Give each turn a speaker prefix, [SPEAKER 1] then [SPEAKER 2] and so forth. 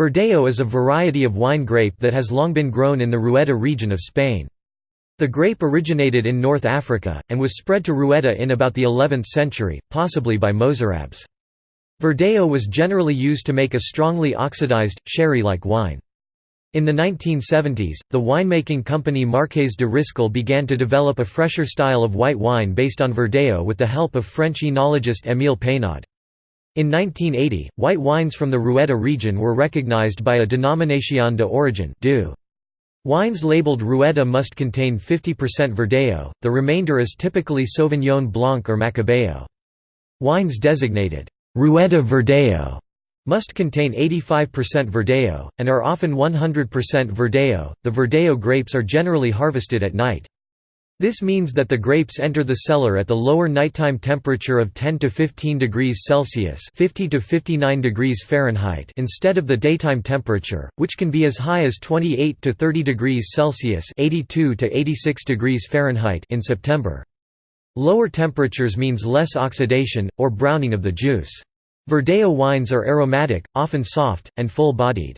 [SPEAKER 1] Verdejo is a variety of wine grape that has long been grown in the Rueda region of Spain. The grape originated in North Africa, and was spread to Rueda in about the 11th century, possibly by Mozarabs. Verdejo was generally used to make a strongly oxidized, sherry-like wine. In the 1970s, the winemaking company Marques de Riscal began to develop a fresher style of white wine based on Verdejo with the help of French enologist Émile Peynaud. In 1980, white wines from the Rueda region were recognized by a Denominación de Origen Wines labeled Rueda must contain 50% Verdejo, the remainder is typically Sauvignon Blanc or Macabeo. Wines designated Rueda Verdejo must contain 85% Verdejo, and are often 100% Verdejo. The Verdejo grapes are generally harvested at night. This means that the grapes enter the cellar at the lower nighttime temperature of 10 to 15 degrees Celsius (50 to 59 degrees Fahrenheit) instead of the daytime temperature, which can be as high as 28 to 30 degrees Celsius (82 to 86 degrees Fahrenheit) in September. Lower temperatures means less oxidation or browning of the juice. Verdejo wines are aromatic, often soft and full-bodied.